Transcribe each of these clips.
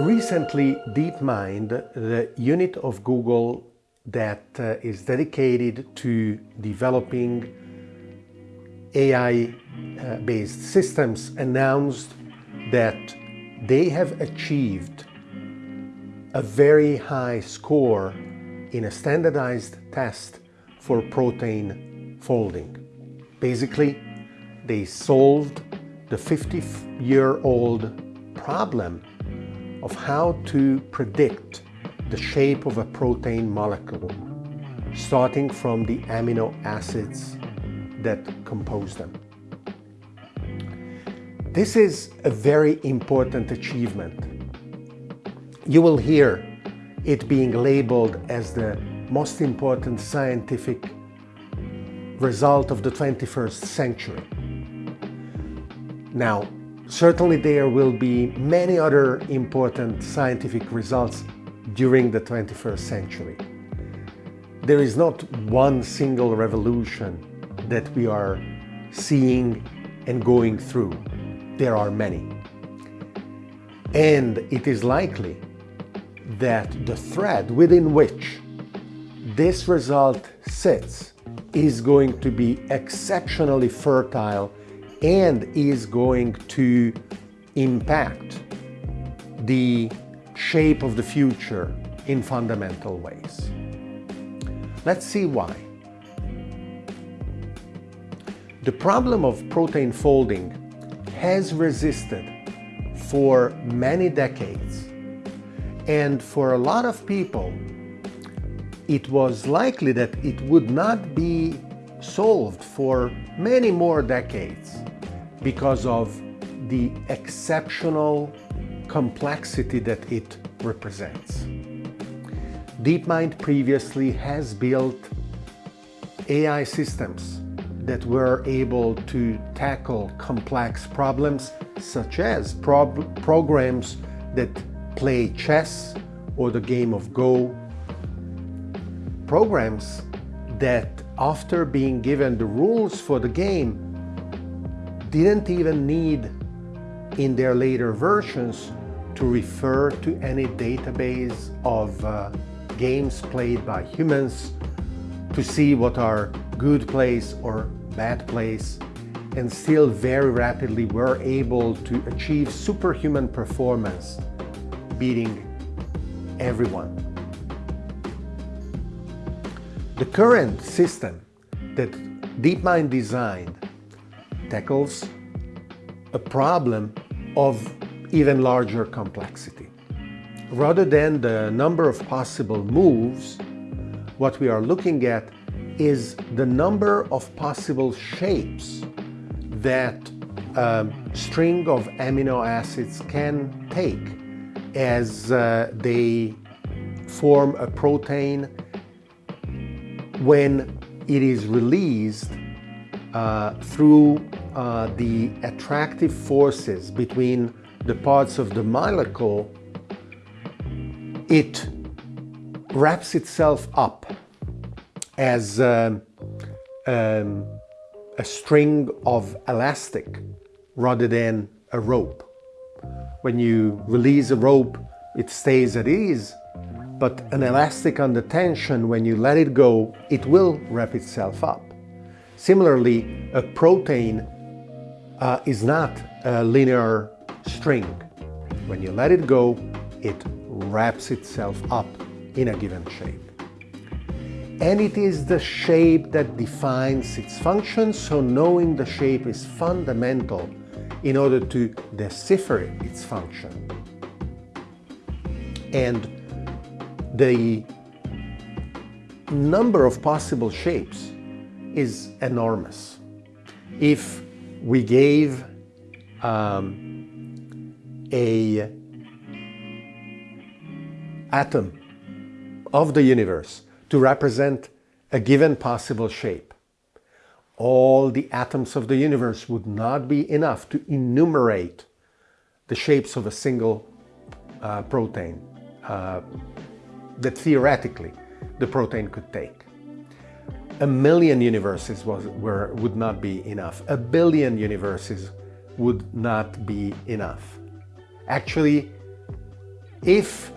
Recently, DeepMind, the unit of Google that uh, is dedicated to developing AI-based uh, systems, announced that they have achieved a very high score in a standardized test for protein folding. Basically, they solved the 50-year-old problem of how to predict the shape of a protein molecule, starting from the amino acids that compose them. This is a very important achievement. You will hear it being labeled as the most important scientific result of the 21st century. Now, certainly there will be many other important scientific results during the 21st century. There is not one single revolution that we are seeing and going through there are many. And it is likely that the thread within which this result sits is going to be exceptionally fertile and is going to impact the shape of the future in fundamental ways. Let's see why. The problem of protein folding has resisted for many decades. And for a lot of people, it was likely that it would not be solved for many more decades because of the exceptional complexity that it represents. DeepMind previously has built AI systems that were able to tackle complex problems such as programs that play chess or the game of Go. Programs that after being given the rules for the game didn't even need in their later versions to refer to any database of uh, games played by humans to see what are good plays or bad plays and still very rapidly were able to achieve superhuman performance, beating everyone. The current system that DeepMind designed tackles a problem of even larger complexity. Rather than the number of possible moves, what we are looking at is the number of possible shapes that a string of amino acids can take as uh, they form a protein when it is released uh, through uh, the attractive forces between the parts of the molecule, it wraps itself up as um, um, a string of elastic rather than a rope. When you release a rope, it stays at ease, but an elastic under tension, when you let it go, it will wrap itself up. Similarly, a protein uh, is not a linear string. When you let it go, it wraps itself up in a given shape and it is the shape that defines its function, so knowing the shape is fundamental in order to decipher its function. And the number of possible shapes is enormous. If we gave um, a atom of the universe to represent a given possible shape. All the atoms of the universe would not be enough to enumerate the shapes of a single uh, protein uh, that theoretically the protein could take. A million universes was, were, would not be enough. A billion universes would not be enough. Actually, if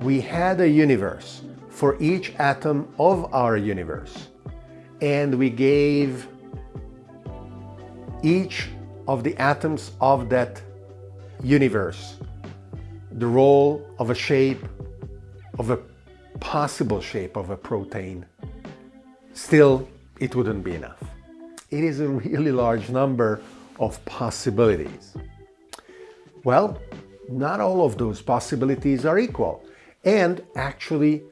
we had a universe for each atom of our universe and we gave each of the atoms of that universe the role of a shape, of a possible shape of a protein, still it wouldn't be enough. It is a really large number of possibilities. Well, not all of those possibilities are equal. And actually,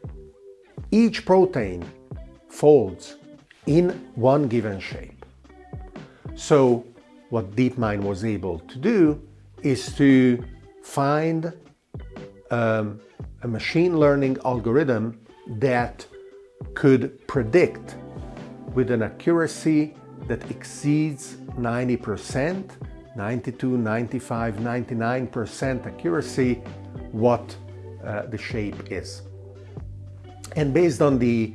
each protein folds in one given shape. So what DeepMind was able to do is to find um, a machine learning algorithm that could predict with an accuracy that exceeds 90%, 92, 95, 99% accuracy what uh, the shape is. And based on the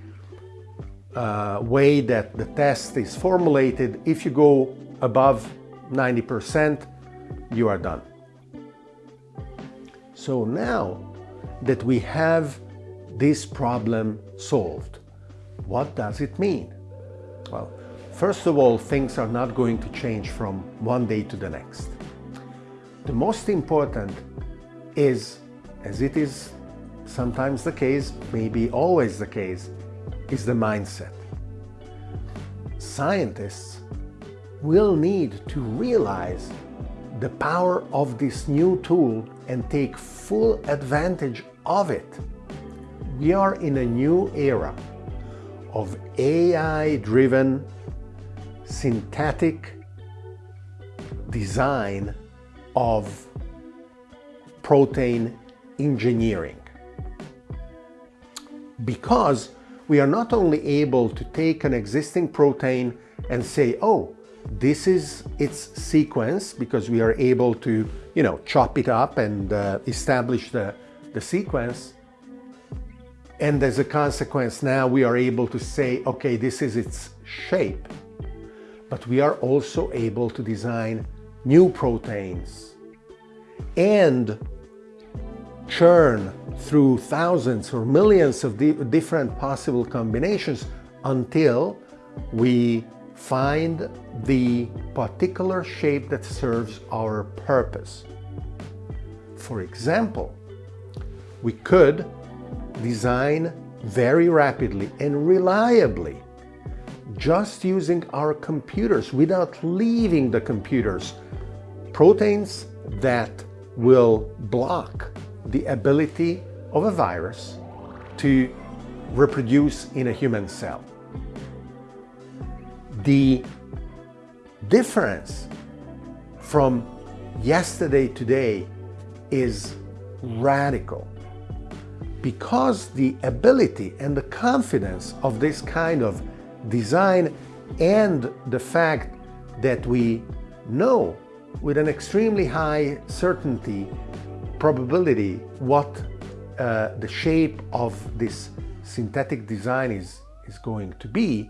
uh, way that the test is formulated, if you go above 90%, you are done. So now that we have this problem solved, what does it mean? Well, first of all, things are not going to change from one day to the next. The most important is, as it is sometimes the case, maybe always the case, is the mindset. Scientists will need to realize the power of this new tool and take full advantage of it. We are in a new era of AI-driven synthetic design of protein engineering. Because we are not only able to take an existing protein and say, oh, this is its sequence because we are able to, you know, chop it up and uh, establish the, the sequence. And as a consequence, now we are able to say, okay, this is its shape. But we are also able to design new proteins and churn through thousands or millions of di different possible combinations until we find the particular shape that serves our purpose. For example, we could design very rapidly and reliably just using our computers without leaving the computers proteins that will block the ability of a virus to reproduce in a human cell. The difference from yesterday to today is radical because the ability and the confidence of this kind of design and the fact that we know with an extremely high certainty probability what uh, the shape of this synthetic design is, is going to be,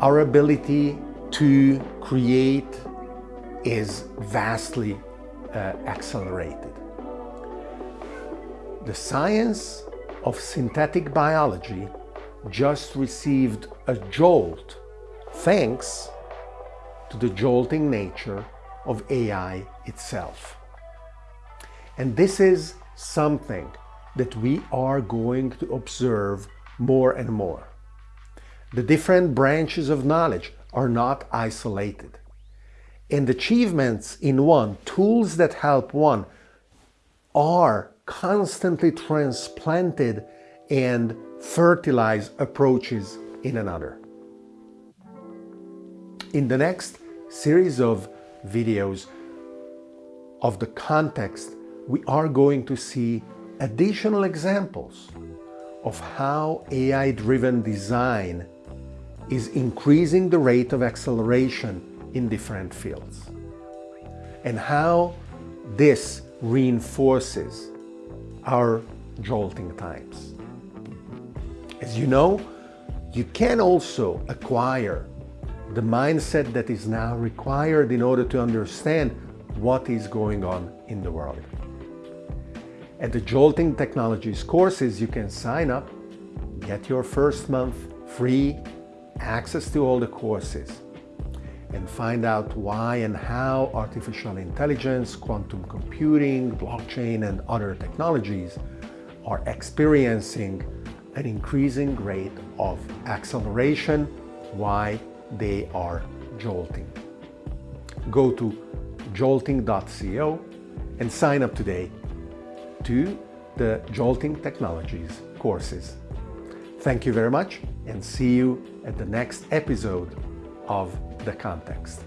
our ability to create is vastly uh, accelerated. The science of synthetic biology just received a jolt thanks to the jolting nature of AI itself. And this is something that we are going to observe more and more. The different branches of knowledge are not isolated. And achievements in one, tools that help one, are constantly transplanted and fertilize approaches in another. In the next series of videos of the context, we are going to see additional examples of how AI-driven design is increasing the rate of acceleration in different fields and how this reinforces our jolting times. As you know, you can also acquire the mindset that is now required in order to understand what is going on in the world. At the Jolting Technologies courses, you can sign up, get your first month free, access to all the courses, and find out why and how artificial intelligence, quantum computing, blockchain, and other technologies are experiencing an increasing rate of acceleration, why they are jolting. Go to jolting.co and sign up today to the Jolting Technologies courses. Thank you very much and see you at the next episode of The Context.